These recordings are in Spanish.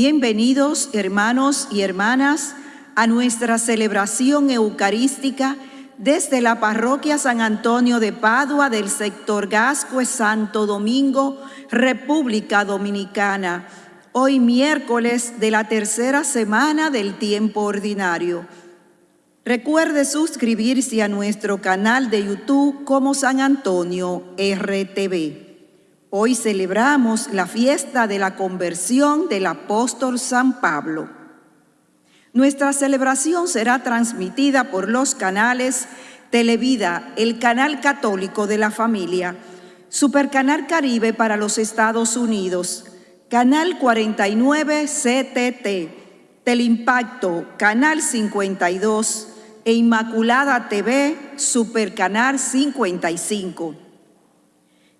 Bienvenidos hermanos y hermanas a nuestra celebración eucarística desde la parroquia San Antonio de Padua del sector Gascue Santo Domingo, República Dominicana, hoy miércoles de la tercera semana del tiempo ordinario. Recuerde suscribirse a nuestro canal de YouTube como San Antonio RTV. Hoy celebramos la fiesta de la conversión del apóstol San Pablo. Nuestra celebración será transmitida por los canales Televida, el canal católico de la familia, Supercanal Caribe para los Estados Unidos, Canal 49 CTT, Teleimpacto, Canal 52 e Inmaculada TV, Supercanal 55.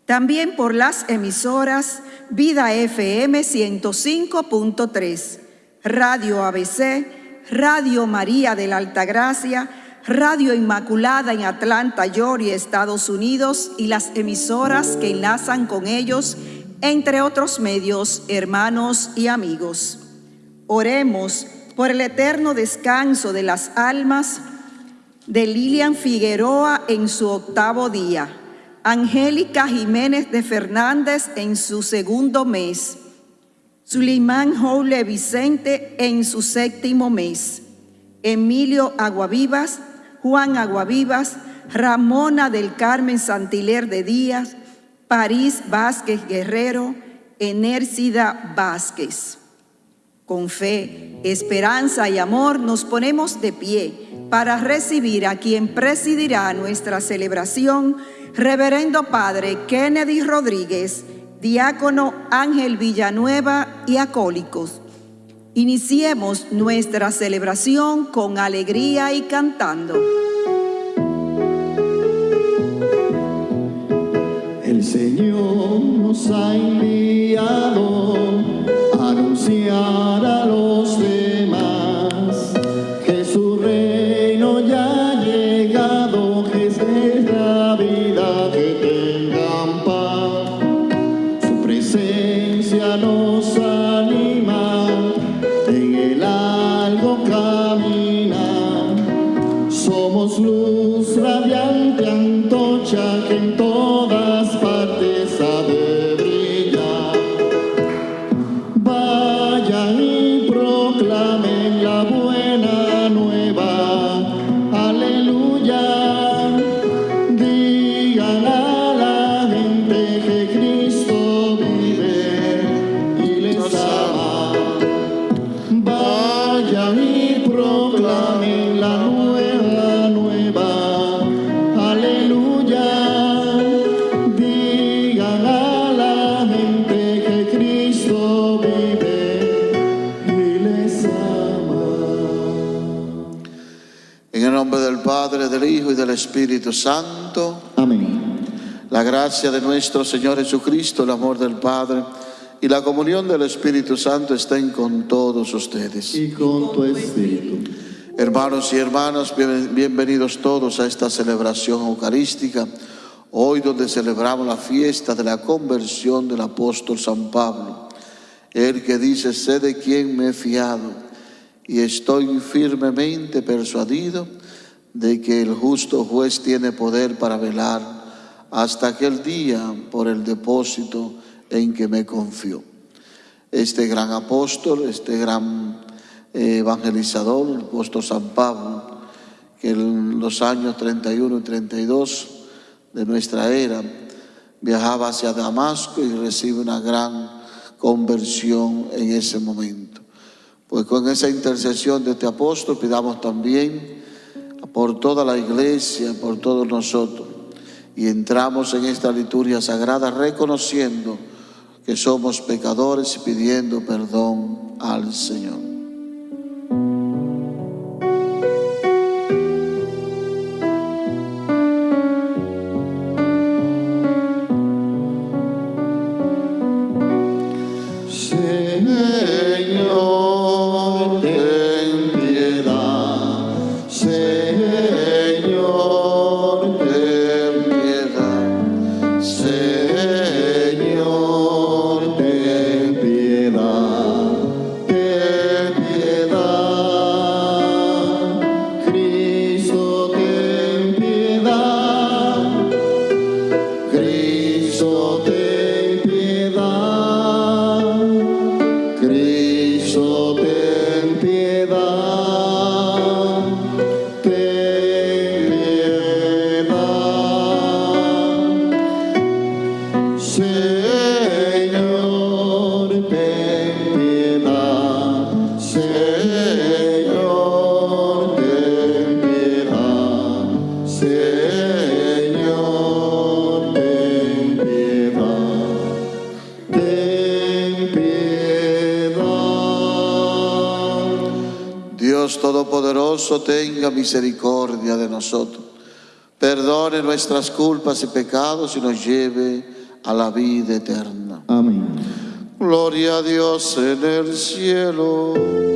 También por las emisoras Vida FM 105.3, Radio ABC, Radio María de la Altagracia, Radio Inmaculada en Atlanta, Georgia, Estados Unidos y las emisoras que enlazan con ellos, entre otros medios, hermanos y amigos. Oremos por el eterno descanso de las almas de Lilian Figueroa en su octavo día, Angélica Jiménez de Fernández en su segundo mes, Suleimán Joule Vicente en su séptimo mes, Emilio Aguavivas, Juan Aguavivas, Ramona del Carmen Santiler de Díaz, París Vázquez Guerrero, Enércida Vázquez. Con fe, esperanza y amor nos ponemos de pie para recibir a quien presidirá nuestra celebración, Reverendo Padre Kennedy Rodríguez, diácono Ángel Villanueva y acólicos. Iniciemos nuestra celebración con alegría y cantando. El Señor nos ha enviado a gracia de nuestro Señor Jesucristo, el amor del Padre y la comunión del Espíritu Santo estén con todos ustedes. Y con tu espíritu. Hermanos y hermanas, bien- bienvenidos todos a esta celebración eucarística, hoy donde celebramos la fiesta de la conversión del apóstol San Pablo, el que dice, sé de quién me he fiado y estoy firmemente persuadido de que el justo juez tiene poder para velar hasta aquel día por el depósito en que me confió. Este gran apóstol, este gran eh, evangelizador, el apóstol San Pablo, que en los años 31 y 32 de nuestra era viajaba hacia Damasco y recibe una gran conversión en ese momento. Pues con esa intercesión de este apóstol pidamos también por toda la iglesia, por todos nosotros, y entramos en esta liturgia sagrada reconociendo que somos pecadores y pidiendo perdón al Señor. Todopoderoso, tenga misericordia de nosotros. Perdone nuestras culpas y pecados y nos lleve a la vida eterna. Amén. Gloria a Dios en el cielo.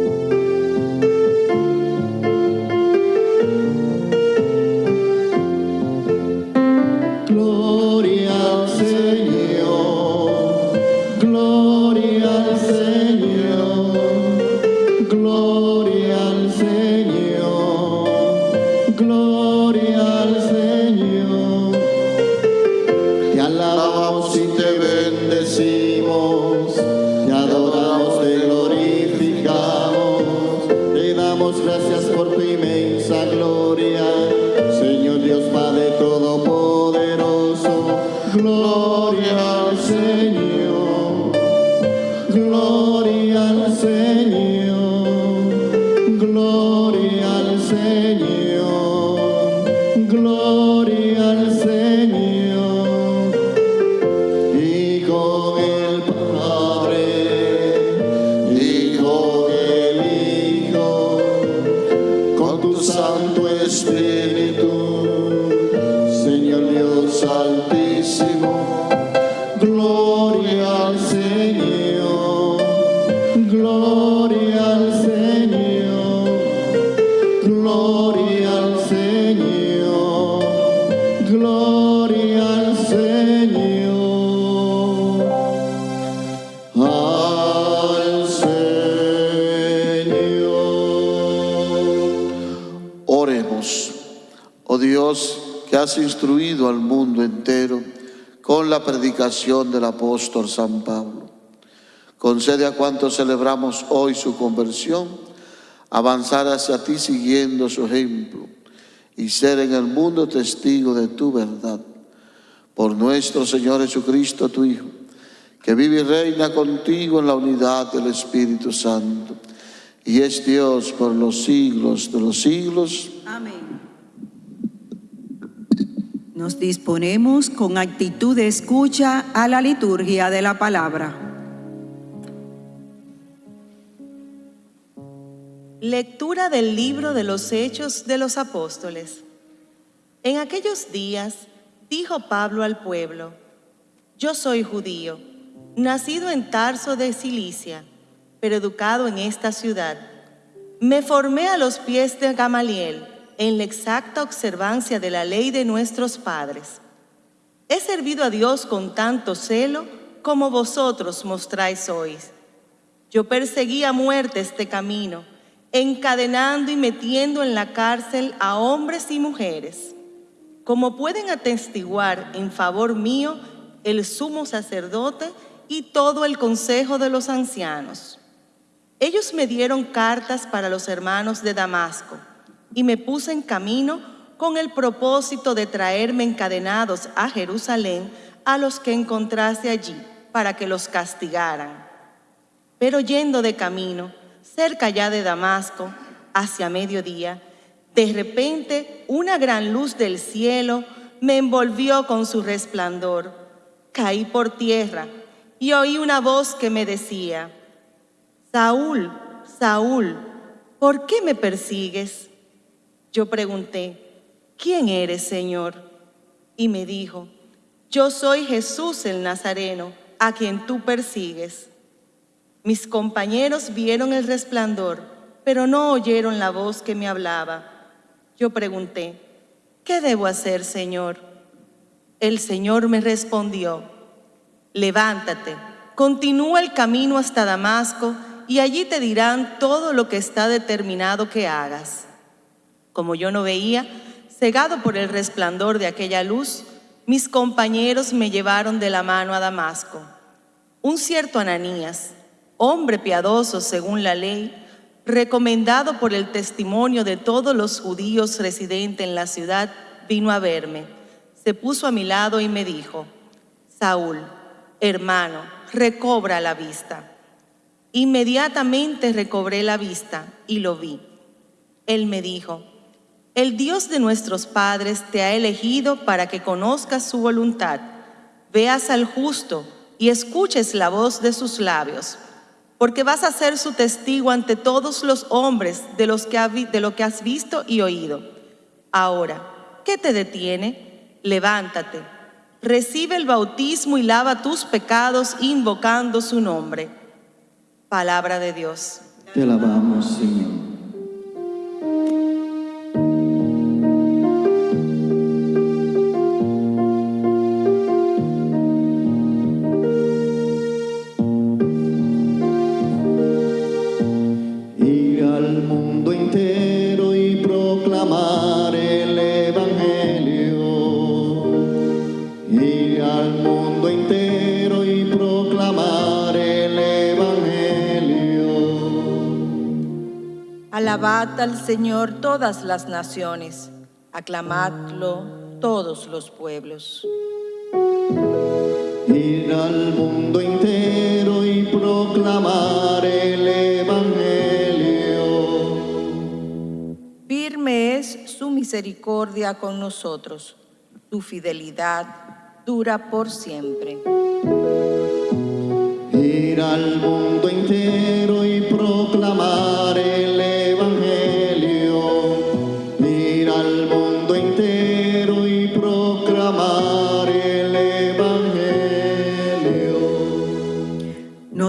Has instruido al mundo entero con la predicación del apóstol San Pablo. Concede a cuantos celebramos hoy su conversión avanzar hacia ti siguiendo su ejemplo y ser en el mundo testigo de tu verdad. Por nuestro Señor Jesucristo, tu Hijo, que vive y reina contigo en la unidad del Espíritu Santo y es Dios por los siglos de los siglos. Amén. Nos disponemos con actitud de escucha a la liturgia de la palabra. Lectura del libro de los Hechos de los Apóstoles. En aquellos días dijo Pablo al pueblo, Yo soy judío, nacido en Tarso de Cilicia, pero educado en esta ciudad. Me formé a los pies de Gamaliel en la exacta observancia de la ley de nuestros padres. He servido a Dios con tanto celo como vosotros mostráis hoy. Yo perseguí a muerte este camino, encadenando y metiendo en la cárcel a hombres y mujeres. Como pueden atestiguar en favor mío el sumo sacerdote y todo el consejo de los ancianos. Ellos me dieron cartas para los hermanos de Damasco y me puse en camino con el propósito de traerme encadenados a Jerusalén a los que encontrase allí para que los castigaran. Pero yendo de camino, cerca ya de Damasco, hacia mediodía, de repente una gran luz del cielo me envolvió con su resplandor. Caí por tierra y oí una voz que me decía, Saúl, Saúl, ¿por qué me persigues? Yo pregunté, ¿quién eres, Señor? Y me dijo, yo soy Jesús el Nazareno, a quien tú persigues. Mis compañeros vieron el resplandor, pero no oyeron la voz que me hablaba. Yo pregunté, ¿qué debo hacer, Señor? El Señor me respondió, levántate, continúa el camino hasta Damasco y allí te dirán todo lo que está determinado que hagas. Como yo no veía, cegado por el resplandor de aquella luz, mis compañeros me llevaron de la mano a Damasco. Un cierto Ananías, hombre piadoso según la ley, recomendado por el testimonio de todos los judíos residentes en la ciudad, vino a verme. Se puso a mi lado y me dijo, Saúl, hermano, recobra la vista. Inmediatamente recobré la vista y lo vi. Él me dijo, El Dios de nuestros padres te ha elegido para que conozcas su voluntad, veas al justo y escuches la voz de sus labios, porque vas a ser su testigo ante todos los hombres de, los que lo que has visto y oído. Ahora, ¿qué te detiene? Levántate, recibe el bautismo y lava tus pecados invocando su nombre. Palabra de Dios. Te alabamos, Señor. Al Señor todas las naciones, aclamadlo todos los pueblos. Ir al mundo entero y proclamar el Evangelio. Firme es su misericordia con nosotros, tu fidelidad dura por siempre. Ir al mundo entero y proclamar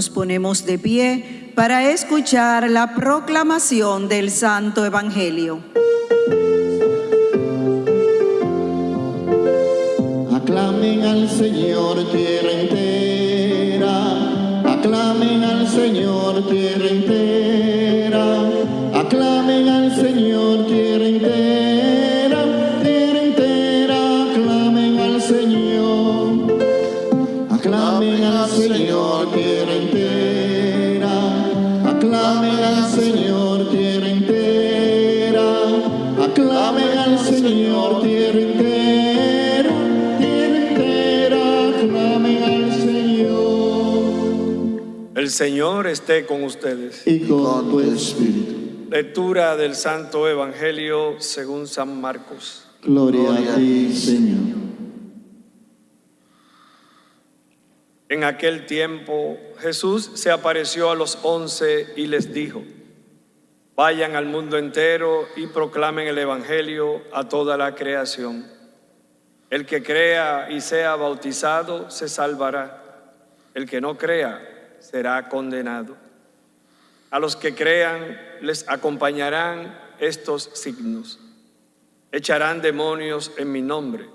Nos ponemos de pie para escuchar la proclamación del Santo Evangelio. Aclamen al Señor tierra entera, aclamen al Señor tierra Señor esté con ustedes. Y con tu tu espíritu. Lectura del Santo Evangelio según San Marcos. Gloria a ti, Señor. En aquel tiempo Jesús se apareció a los once y les dijo, vayan al mundo entero y proclamen el Evangelio a toda la creación. El que crea y sea bautizado se salvará. El que no crea será condenado. A los que crean les acompañarán estos signos. Echarán demonios en mi nombre,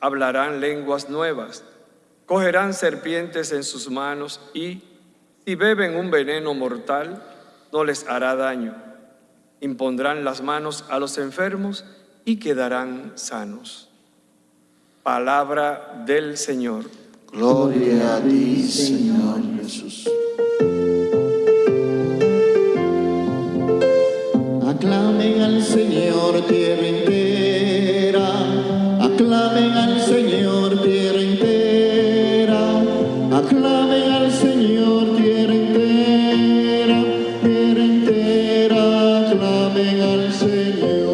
hablarán lenguas nuevas, cogerán serpientes en sus manos y, si beben un veneno mortal, no les hará daño. Impondrán las manos a los enfermos y quedarán sanos. Palabra del Señor. Gloria a ti, Señor Jesús. Aclamen al Señor tierra entera, aclamen al Señor tierra entera, aclamen al Señor tierra entera, tierra entera, aclamen al Señor.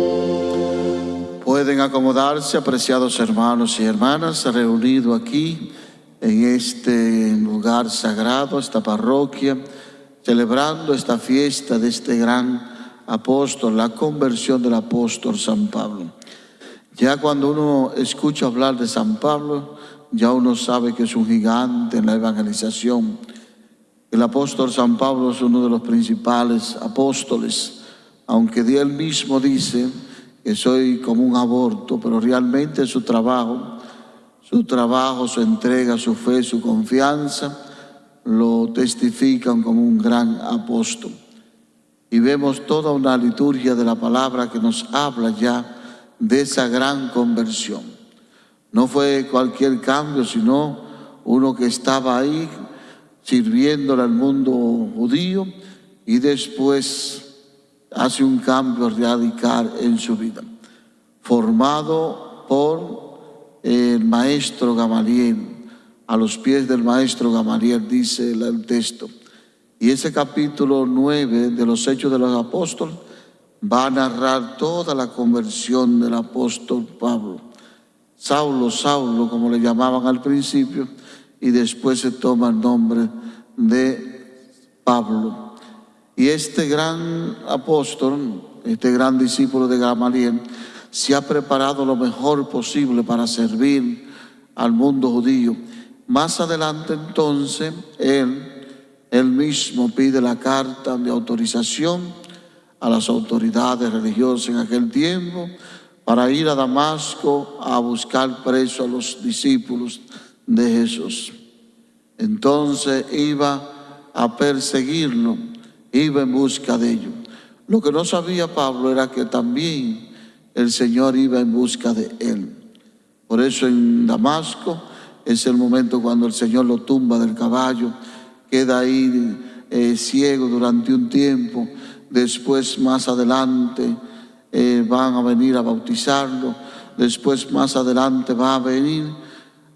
Pueden acomodarse, apreciados hermanos y hermanas, reunidos aquí en este lugar sagrado, esta parroquia, celebrando esta fiesta de este gran apóstol, la conversión del apóstol San Pablo. Ya cuando uno escucha hablar de San Pablo, ya uno sabe que es un gigante en la evangelización. El apóstol San Pablo es uno de los principales apóstoles, aunque él mismo dice que soy como un aborto, pero realmente su trabajo, su trabajo, su entrega, su fe, su confianza, lo testifican como un gran apóstol. Y vemos toda una liturgia de la palabra que nos habla ya de esa gran conversión. No fue cualquier cambio, sino uno que estaba ahí sirviéndole al mundo judío y después hace un cambio radical en su vida. Formado por el maestro Gamaliel, a los pies del maestro Gamaliel dice el, texto. Y ese capítulo 9 de los Hechos de los Apóstoles va a narrar toda la conversión del apóstol Pablo. Saulo, Saulo, como le llamaban al principio, y después se toma el nombre de Pablo. Y este gran apóstol, este gran discípulo de Gamaliel, se ha preparado lo mejor posible para servir al mundo judío. Más adelante entonces, él, él mismo pide la carta de autorización a las autoridades religiosas en aquel tiempo para ir a Damasco a buscar preso a los discípulos de Jesús. Entonces iba a perseguirlo, iba en busca de ellos. Lo que no sabía Pablo era que también el Señor iba en busca de él. Por eso en Damasco es el momento cuando el Señor lo tumba del caballo, queda ahí eh, ciego durante un tiempo, después más adelante eh, van a venir a bautizarlo, después más adelante va a venir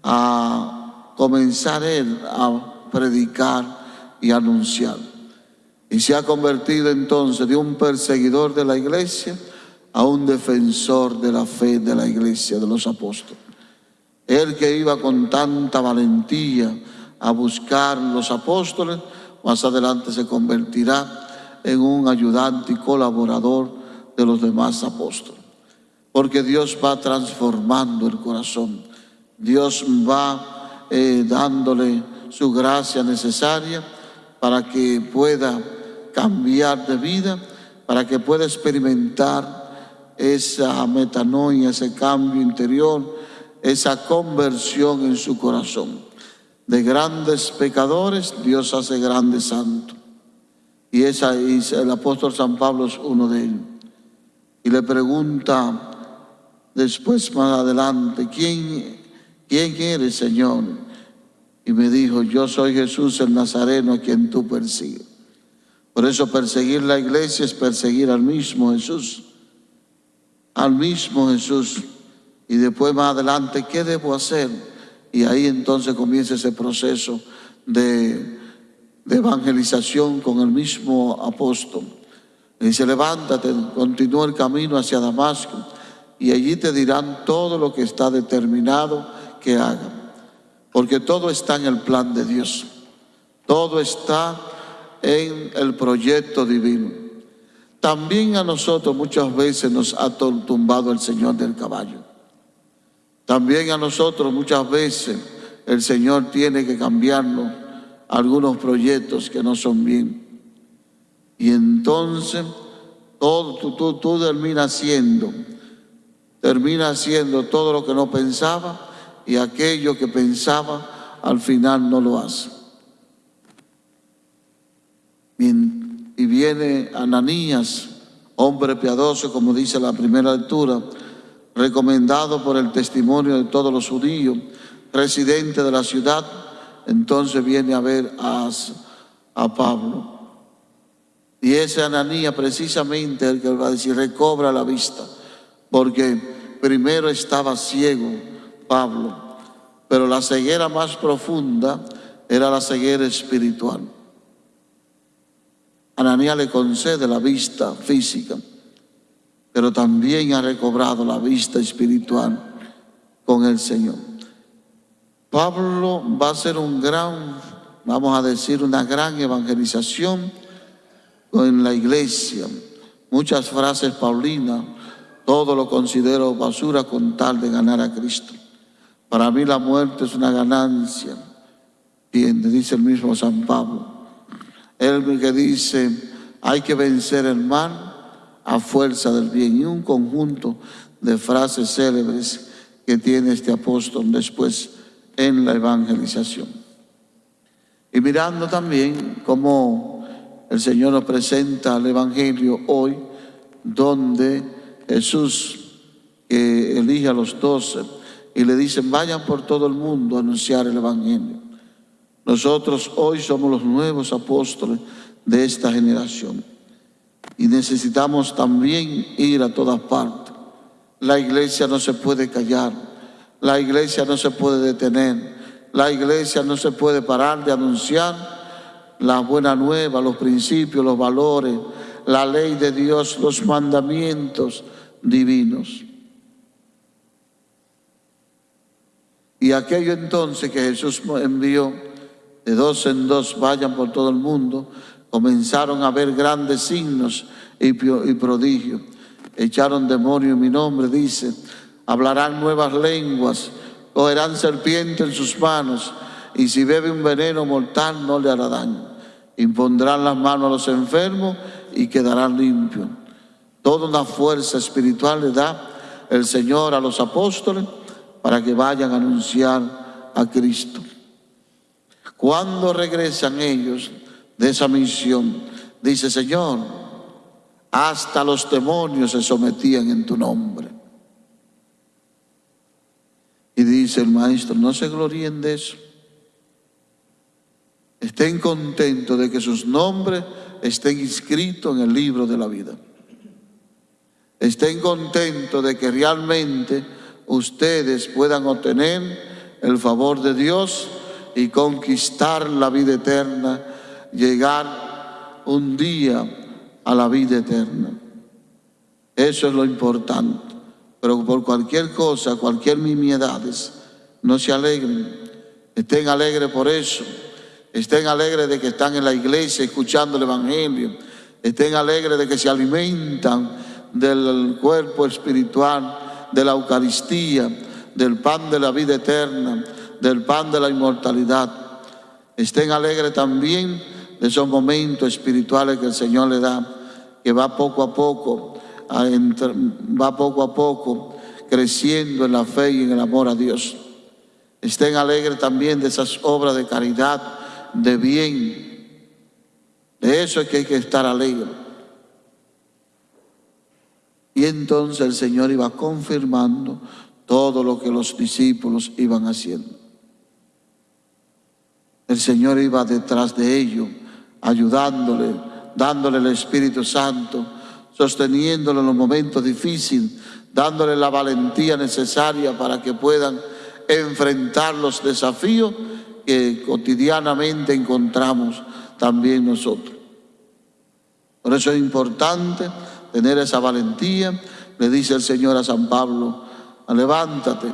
a comenzar él a predicar y anunciar. Y se ha convertido entonces de un perseguidor de la iglesia a un defensor de la fe de la iglesia de los apóstoles. Él que iba con tanta valentía a buscar los apóstoles, más adelante se convertirá en un ayudante y colaborador de los demás apóstoles. Porque Dios va transformando el corazón. Dios va eh, dándole su gracia necesaria para que pueda cambiar de vida, para que pueda experimentar esa metanoia, ese cambio interior, esa conversión en su corazón. De grandes pecadores, Dios hace grandes santos. Y, esa, el apóstol San Pablo es uno de ellos. Y le pregunta después más adelante, ¿quién, quién eres, Señor? Y me dijo, yo soy Jesús el Nazareno a quien tú persigues. Por eso perseguir la iglesia es perseguir al mismo Jesús. Al mismo Jesús. Y después más adelante, ¿qué debo hacer? Y ahí entonces comienza ese proceso de, evangelización con el mismo apóstol. Y dice, levántate, continúa el camino hacia Damasco y allí te dirán todo lo que está determinado que hagan. Porque todo está en el plan de Dios. Todo está en el proyecto divino. También a nosotros muchas veces nos ha tumbado el Señor del caballo. También a nosotros muchas veces el Señor tiene que cambiarnos algunos proyectos que no son bien. Y entonces todo tú, tú, tú terminas haciendo, terminas haciendo todo lo que no pensaba y aquello que pensaba al final no lo hace. Y viene Ananías, hombre piadoso, como dice la primera lectura, recomendado por el testimonio de todos los judíos, residente de la ciudad, entonces viene a ver a, a Pablo. Y ese Ananías precisamente el que va a decir, recobra la vista, porque primero estaba ciego Pablo, pero la ceguera más profunda era la ceguera espiritual. Ananías le concede la vista física pero también ha recobrado la vista espiritual con el Señor. Pablo va a hacer un gran, vamos a decir, una gran evangelización en la iglesia. Muchas frases paulinas, todo lo considero basura con tal de ganar a Cristo. Para mí la muerte es una ganancia, dice el mismo San Pablo. Él que dice, hay que vencer el mal a fuerza del bien y un conjunto de frases célebres que tiene este apóstol después en la evangelización. Y mirando también cómo el Señor nos presenta el Evangelio hoy, donde Jesús elige a los doce y le dicen, vayan por todo el mundo a anunciar el Evangelio. Nosotros hoy somos los nuevos apóstoles de esta generación y necesitamos también ir a todas partes. La iglesia no se puede callar, la iglesia no se puede detener, la iglesia no se puede parar de anunciar la buena nueva, los principios, los valores, la ley de Dios, los mandamientos divinos. Y aquello entonces que Jesús envió, de dos en dos vayan por todo el mundo, comenzaron a ver grandes signos y, prodigios. Echaron demonio en mi nombre, dice, hablarán nuevas lenguas, cogerán serpiente en sus manos, y si bebe un veneno mortal no le hará daño. Impondrán las manos a los enfermos y quedarán limpios. Toda una fuerza espiritual le da el Señor a los apóstoles para que vayan a anunciar a Cristo. Cuando regresan ellos de esa misión, dice Señor, hasta los demonios se sometían en tu nombre. Y dice el maestro, no se gloríen de eso. Estén contentos de que sus nombres estén inscritos en el libro de la vida. Estén contentos de que realmente ustedes puedan obtener el favor de Dios y conquistar la vida eterna, llegar un día a la vida eterna. Eso es lo importante. Pero por cualquier cosa, cualquier mimiedades, no se alegren. Estén alegres por eso. Estén alegres de que están en la iglesia escuchando el Evangelio. Estén alegres de que se alimentan del cuerpo espiritual, de la Eucaristía, del pan de la vida eterna, del pan de la inmortalidad. Estén alegres también de esos momentos espirituales que el Señor le da, que va poco a poco, va poco a poco creciendo en la fe y en el amor a Dios. Estén alegres también de esas obras de caridad de bien. De eso es que hay que estar alegre. Y entonces el Señor iba confirmando todo lo que los discípulos iban haciendo. El Señor iba detrás de ellos, ayudándole, dándole el Espíritu Santo, sosteniéndole en los momentos difíciles, dándole la valentía necesaria para que puedan enfrentar los desafíos que cotidianamente encontramos también nosotros. Por eso es importante tener esa valentía. Le dice el Señor a San Pablo, levántate.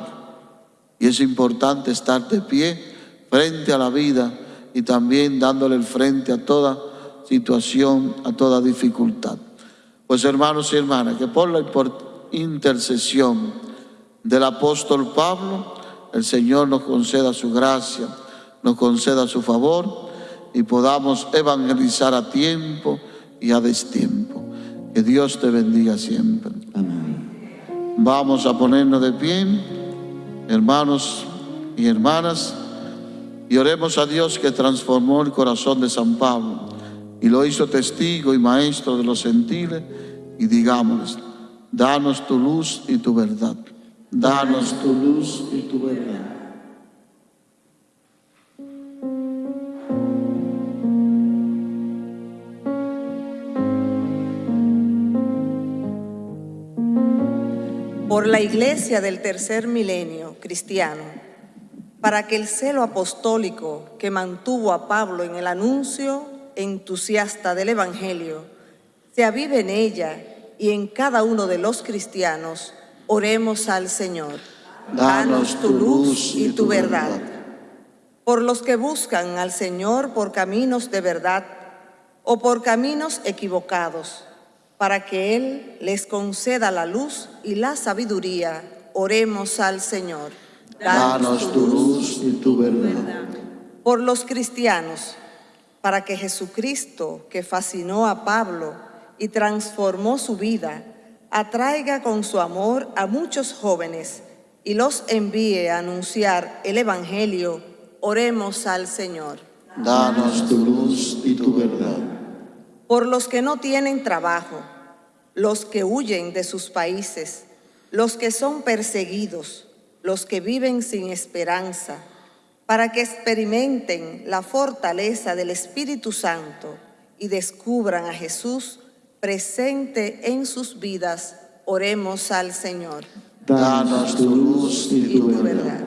Y es importante estar de pie frente a la vida y también dándole el frente a toda situación, a toda dificultad. Pues hermanos y hermanas, que por la intercesión del apóstol Pablo, el Señor nos conceda su gracia nos conceda su favor y podamos evangelizar a tiempo y a destiempo. Que Dios te bendiga siempre. Amén. Vamos a ponernos de pie, hermanos y hermanas, y oremos a Dios que transformó el corazón de San Pablo y lo hizo testigo y maestro de los gentiles y digámosles, danos tu luz y tu verdad. Danos tu luz y tu verdad. por la iglesia del tercer milenio cristiano, para que el celo apostólico que mantuvo a Pablo en el anuncio entusiasta del Evangelio se avive en ella y en cada uno de los cristianos, oremos al Señor. Danos tu luz y tu verdad. Por los que buscan al Señor por caminos de verdad o por caminos equivocados, para que Él les conceda la luz y la sabiduría, oremos al Señor. Danos tu luz y tu verdad. Por los cristianos, para que Jesucristo, que fascinó a Pablo y transformó su vida, atraiga con su amor a muchos jóvenes y los envíe a anunciar el Evangelio, oremos al Señor. Danos tu luz y tu verdad. Por los que no tienen trabajo, los que huyen de sus países, los que son perseguidos, los que viven sin esperanza, para que experimenten la fortaleza del Espíritu Santo y descubran a Jesús presente en sus vidas, oremos al Señor. Danos tu luz y tu verdad.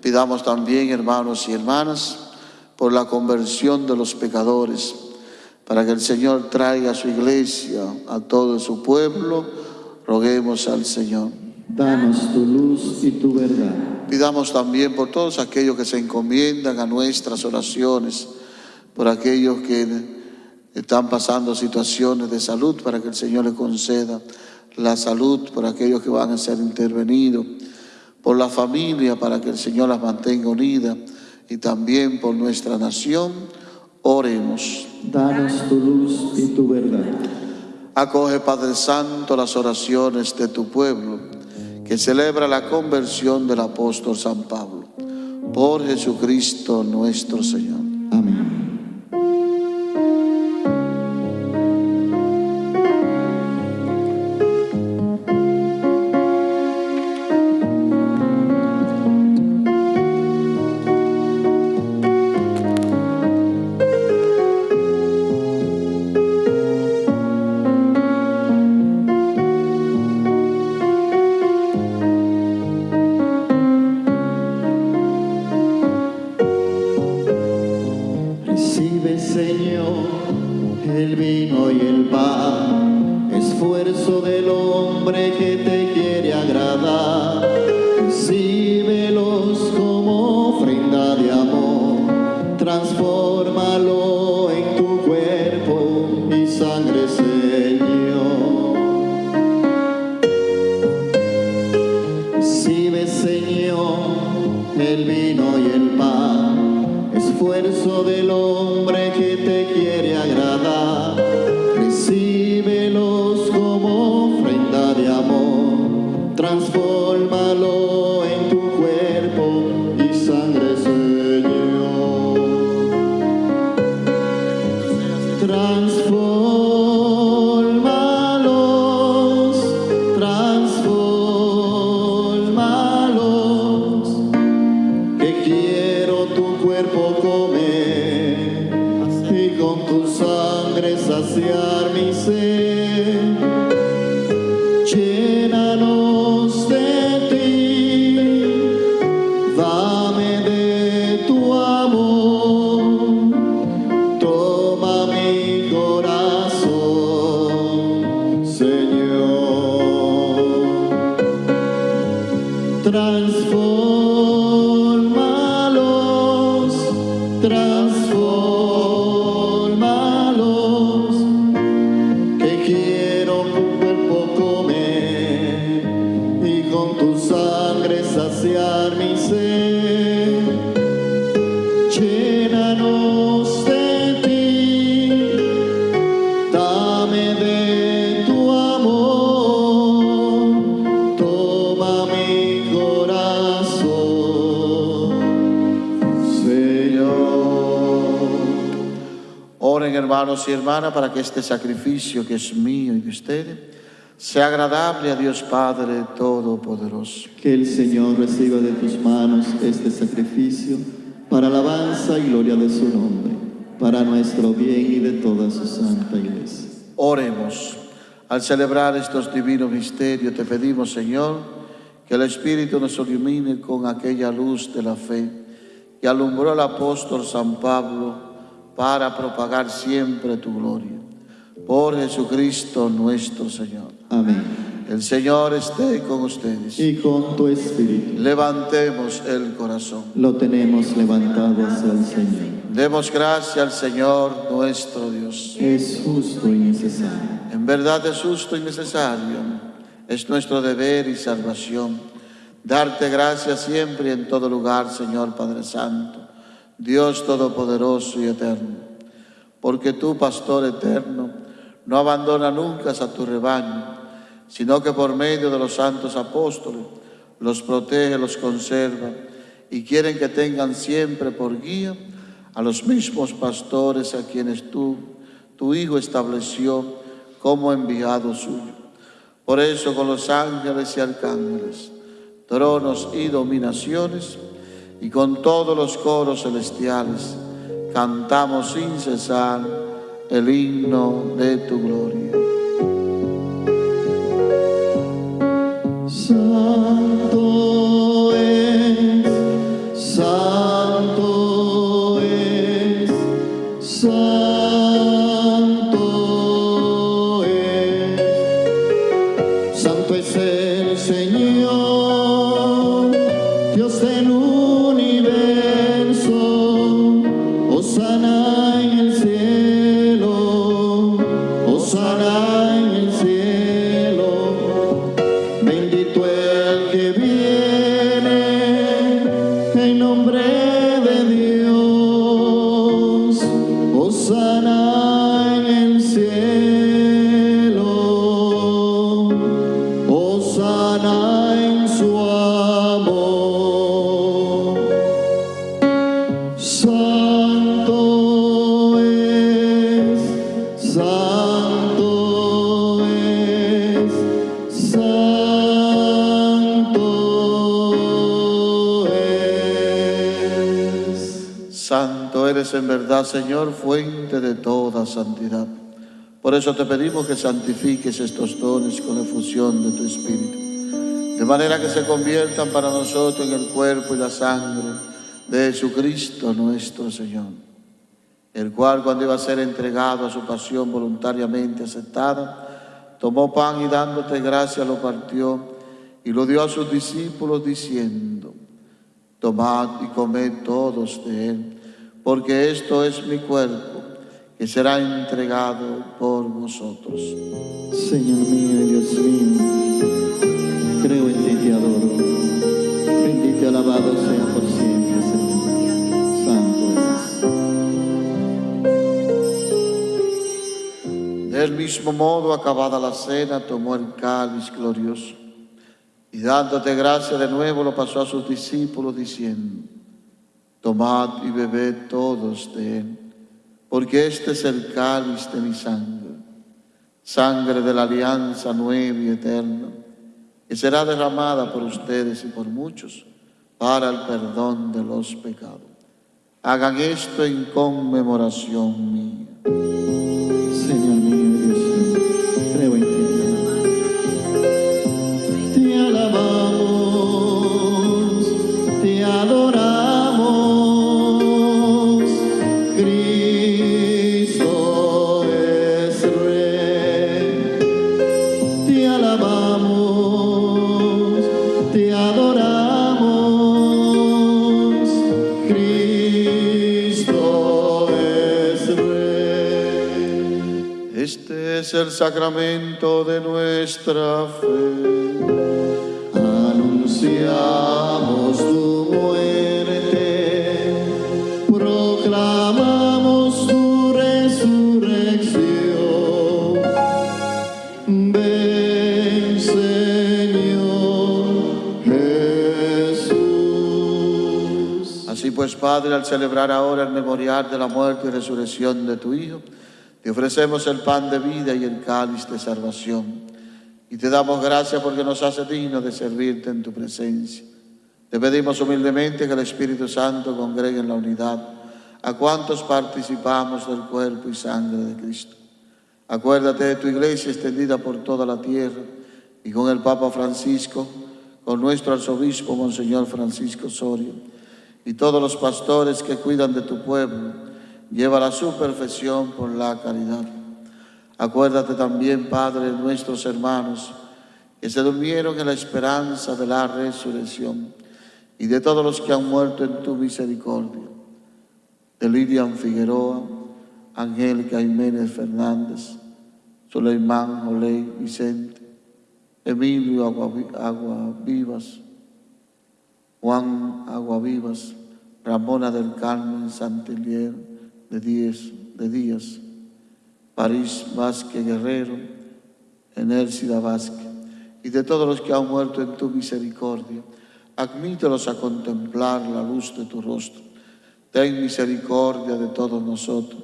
Pidamos también, hermanos y hermanas, por la conversión de los pecadores, para que el Señor traiga a su iglesia, a todo su pueblo, roguemos al Señor. Danos tu luz y tu verdad. Pidamos también por todos aquellos que se encomiendan a nuestras oraciones, por aquellos que están pasando situaciones de salud, para que el Señor le conceda la salud, por aquellos que van a ser intervenidos, por la familia, para que el Señor las mantenga unidas, y también por nuestra nación, oremos. Danos tu luz y tu verdad. Acoge, Padre Santo, las oraciones de tu pueblo, que celebra la conversión del apóstol San Pablo. Por Jesucristo nuestro Señor. Hermanos y hermanas para que este sacrificio que es mío y de ustedes sea agradable a Dios Padre Todopoderoso. Que el Señor reciba de tus manos este sacrificio para alabanza y gloria de su nombre, para nuestro bien y de toda su santa iglesia. Oremos. Al celebrar estos divinos misterios, te pedimos, Señor, que el Espíritu nos ilumine con aquella luz de la fe que alumbró el apóstol San Pablo para propagar siempre tu gloria. Por Jesucristo nuestro Señor. Amén. El Señor esté con ustedes. Y con tu espíritu Levantemos el corazón. lo tenemos levantado hacia el Señor. Demos gracias al Señor nuestro Dios. Es justo y necesario. En verdad es justo y necesario, es nuestro deber y salvación. Darte gracias siempre y en todo lugar, Señor Padre Santo, Dios Todopoderoso y Eterno. Porque tú, Pastor eterno, no abandona nunca a tu rebaño, sino que por medio de los santos apóstoles los protege, los conserva y quieren que tengan siempre por guía a los mismos pastores a quienes tú, tu Hijo, estableció como enviado suyo. Por eso con los ángeles y arcángeles, tronos y dominaciones, y con todos los coros celestiales, cantamos sin cesar el himno de tu gloria. Eres en verdad, Señor, fuente de toda santidad. Por eso te pedimos que santifiques estos dones con efusión de tu Espíritu, de manera que se conviertan para nosotros en el cuerpo y la sangre de Jesucristo nuestro Señor, el cual cuando iba a ser entregado a su pasión voluntariamente aceptada, tomó pan y dándote gracia lo partió y lo dio a sus discípulos diciendo, Tomad y comed todos de él, porque esto es mi cuerpo, que será entregado por vosotros. Señor mío y Dios mío, creo en ti y te adoro. Bendito y alabado sea por siempre, Señor. Santo es. Del mismo modo, acabada la cena, tomó el cáliz glorioso y dándote gracia de nuevo lo pasó a sus discípulos diciendo, tomad y bebed todos de él, porque este es el cáliz de mi sangre, sangre de la alianza nueva y eterna, que será derramada por ustedes y por muchos para el perdón de los pecados. Hagan esto en conmemoración mía. Es el sacramento de nuestra fe. Anunciamos tu muerte, proclamamos tu resurrección. Ven, Señor Jesús. Así pues, Padre, al celebrar ahora el memorial de la muerte y resurrección de tu Hijo, te ofrecemos el pan de vida y el cáliz de salvación. Y te damos gracias porque nos hace dignos de servirte en tu presencia. Te pedimos humildemente que el Espíritu Santo congregue en la unidad a cuantos participamos del cuerpo y sangre de Cristo. Acuérdate de tu iglesia extendida por toda la tierra y con el Papa Francisco, con nuestro arzobispo Monseñor Francisco Sorio y todos los pastores que cuidan de tu pueblo, lleva a su perfección por la caridad. Acuérdate también, Padre, de nuestros hermanos que se durmieron en la esperanza de la resurrección y de todos los que han muerto en tu misericordia. De Lilian Figueroa, Angélica Jiménez Fernández, Suleimán Oley Vicente, Emilio Aguavi- Aguavivas, Juan Aguavivas, Ramona del Carmen Santelier de Díaz, de Díaz, París Vázquez Guerrero, Enércida Vázquez, y de todos los que han muerto en tu misericordia, admítelos a contemplar la luz de tu rostro. Ten misericordia de todos nosotros,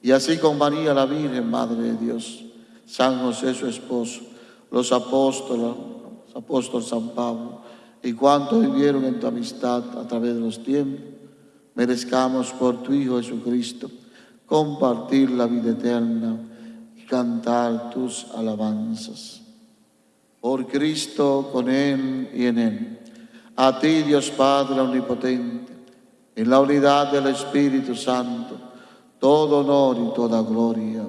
y así con María la Virgen, Madre de Dios, San José su esposo, los apóstoles, los apóstoles San Pablo, y cuantos vivieron en tu amistad a través de los tiempos, merezcamos por tu Hijo Jesucristo compartir la vida eterna y cantar tus alabanzas. Por Cristo, con Él y en Él. A ti, Dios Padre Omnipotente, en la unidad del Espíritu Santo, todo honor y toda gloria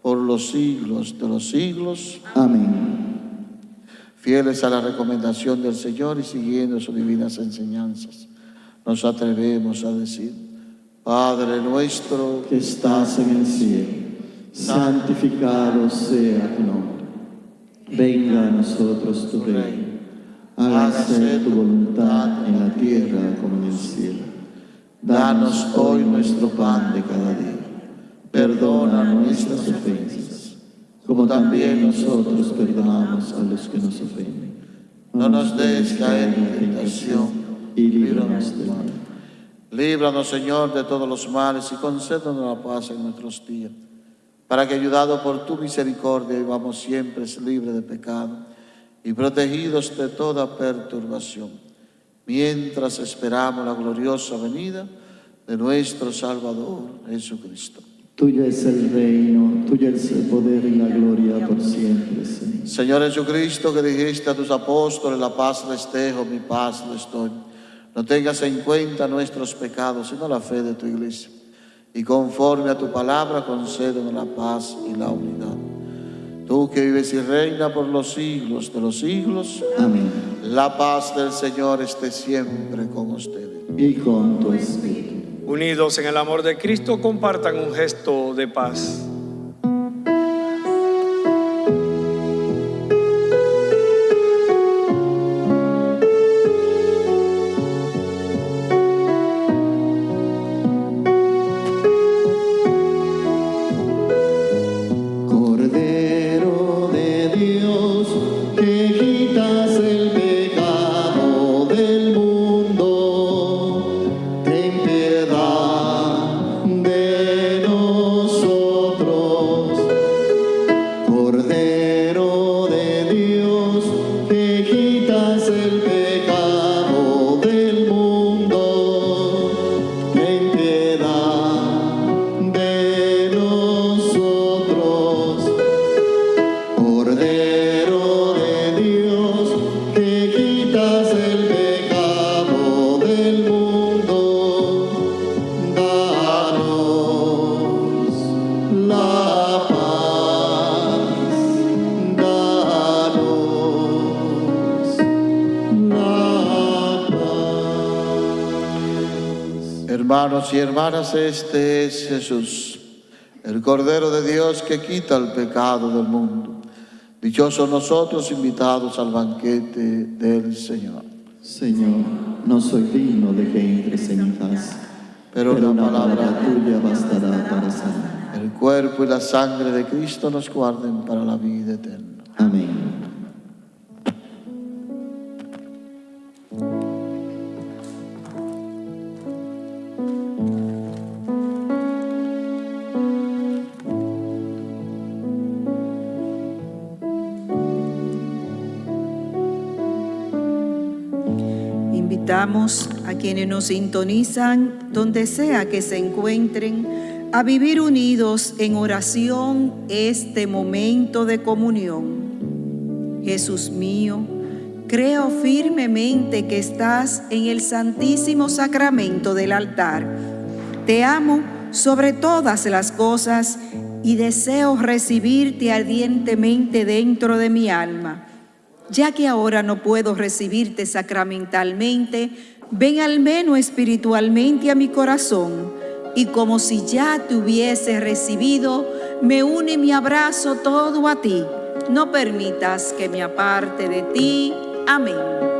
por los siglos de los siglos. Amén. Fieles a la recomendación del Señor y siguiendo sus divinas enseñanzas, nos atrevemos a decir, Padre nuestro, que estás en el cielo, santificado sea tu nombre. Venga a nosotros tu reino. Hágase tu voluntad en la tierra como en el cielo. Danos hoy nuestro pan de cada día. Perdona nuestras ofensas, como también nosotros perdonamos a los que nos ofenden. No nos des caer en tentación y líbranos del mal. Líbranos, Señor, de todos los males y concédanos la paz en nuestros días, para que, ayudado por tu misericordia, vivamos siempre libres de pecado y protegidos de toda perturbación, mientras esperamos la gloriosa venida de nuestro Salvador Jesucristo. Tuyo es el reino, tuyo es el poder y la gloria por siempre, Señor. Señor Jesucristo, que dijiste a tus apóstoles, la paz les dejo, mi paz les doy. No tengas en cuenta nuestros pecados, sino la fe de tu iglesia. Y conforme a tu palabra, concédenos la paz y la unidad. Tú que vives y reina por los siglos de los siglos. Amén. La paz del Señor esté siempre con ustedes. Y con tu espíritu. Unidos en el amor de Cristo, compartan un gesto de paz. Hermanas, este es Jesús, el Cordero de Dios que quita el pecado del mundo. Dichosos nosotros invitados al banquete del Señor. Señor, no soy digno de que entres en mi casa, Pero pero la palabra tuya bastará para sanar. El cuerpo y la sangre de Cristo nos guarden para la vida eterna. Amén. A quienes nos sintonizan, donde sea que se encuentren, a vivir unidos en oración este momento de comunión. Jesús mío, creo firmemente que estás en el santísimo sacramento del altar. Te amo sobre todas las cosas y deseo recibirte ardientemente dentro de mi alma. Ya que ahora no puedo recibirte sacramentalmente, ven al menos espiritualmente a mi corazón y como si ya te hubiese recibido, me une mi abrazo todo a ti. No permitas que me aparte de ti. Amén.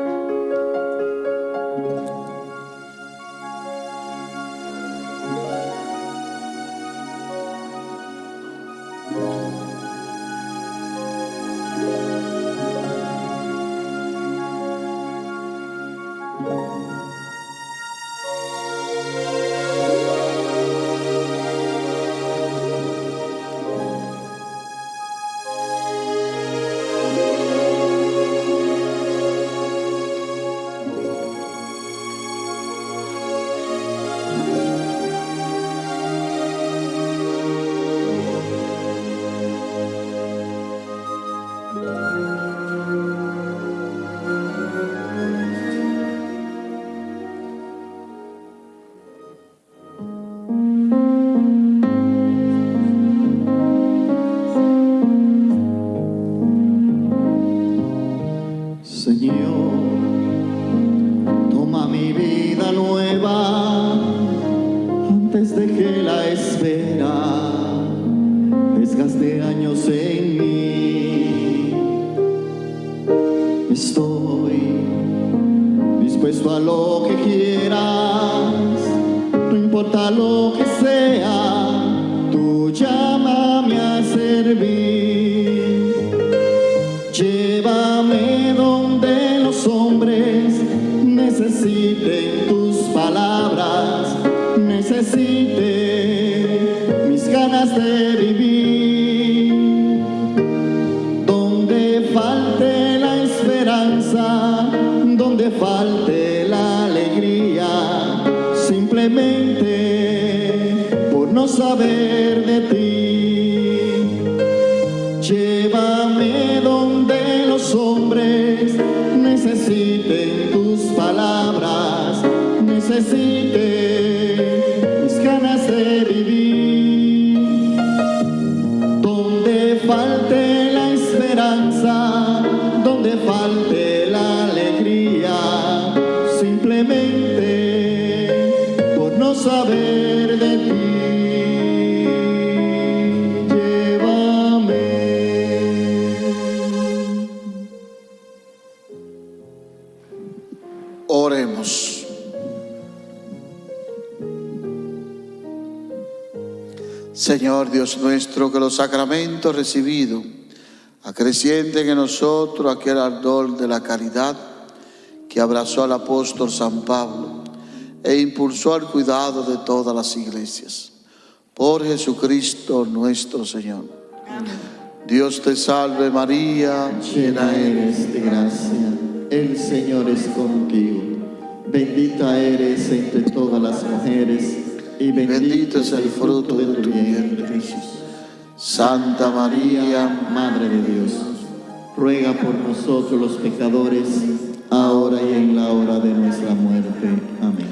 Nuestro, que los sacramentos recibidos acrecienten en nosotros aquel ardor de la caridad que abrazó al apóstol San Pablo e impulsó al cuidado de todas las iglesias. Por Jesucristo nuestro Señor. Dios te salve María, Llena eres de gracia, el Señor es contigo. Bendita eres entre todas las mujeres y bendito es el fruto de tu vientre Jesús. Santa María, Madre de Dios, ruega por nosotros los pecadores, ahora y en la hora de nuestra muerte. Amén.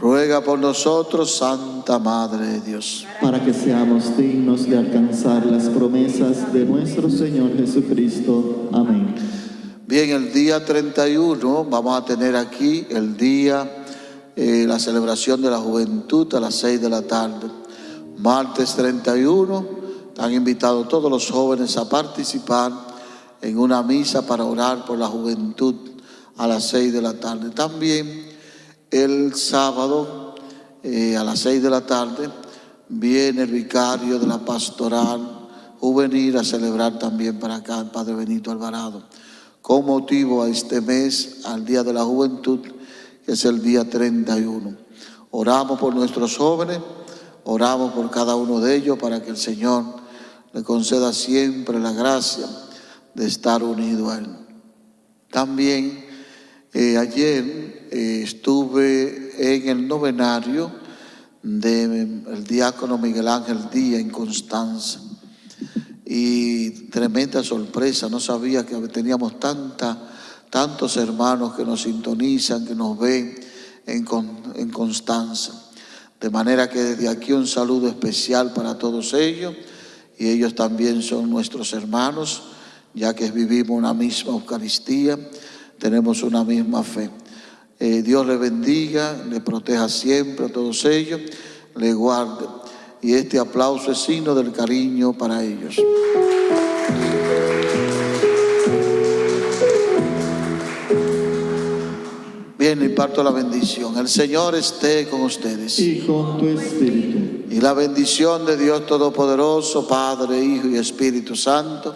ruega por nosotros, Santa Madre de Dios. Para que seamos dignos de alcanzar las promesas de nuestro Señor Jesucristo. Amén. Bien, el día 31 vamos a tener aquí el día, eh, la celebración de la juventud a las 6 de la tarde. Martes 31, están invitados todos los jóvenes a participar en una misa para orar por la juventud a las 6 de la tarde. También el sábado eh, a las 6 de la tarde viene el vicario de la pastoral juvenil a celebrar también para acá el Padre Benito Alvarado con motivo a este mes, al Día de la Juventud, que es el día 31. Oramos por nuestros jóvenes, oramos por cada uno de ellos para que el Señor le conceda siempre la gracia de estar unido a Él. También eh, ayer eh, estuve en el novenario del diácono Miguel Ángel Díaz en Constanza y tremenda sorpresa, no sabía que teníamos tantos hermanos que nos sintonizan, que nos ven en, en Constanza. De manera que desde aquí un saludo especial para todos ellos y ellos también son nuestros hermanos, ya que vivimos una misma Eucaristía, tenemos una misma fe. Eh, Dios les bendiga, les proteja siempre a todos ellos, les guarde. Y este aplauso es signo del cariño para ellos. Bien, imparto la bendición. El Señor esté con ustedes. Y con tu espíritu. Y la bendición de Dios Todopoderoso, Padre, Hijo y Espíritu Santo,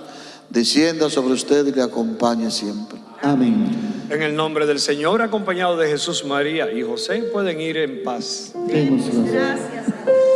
descienda sobre usted y le acompañe siempre. Amén. En el nombre del Señor, acompañado de Jesús, María y José, pueden ir en paz. Demos gracias. Vayan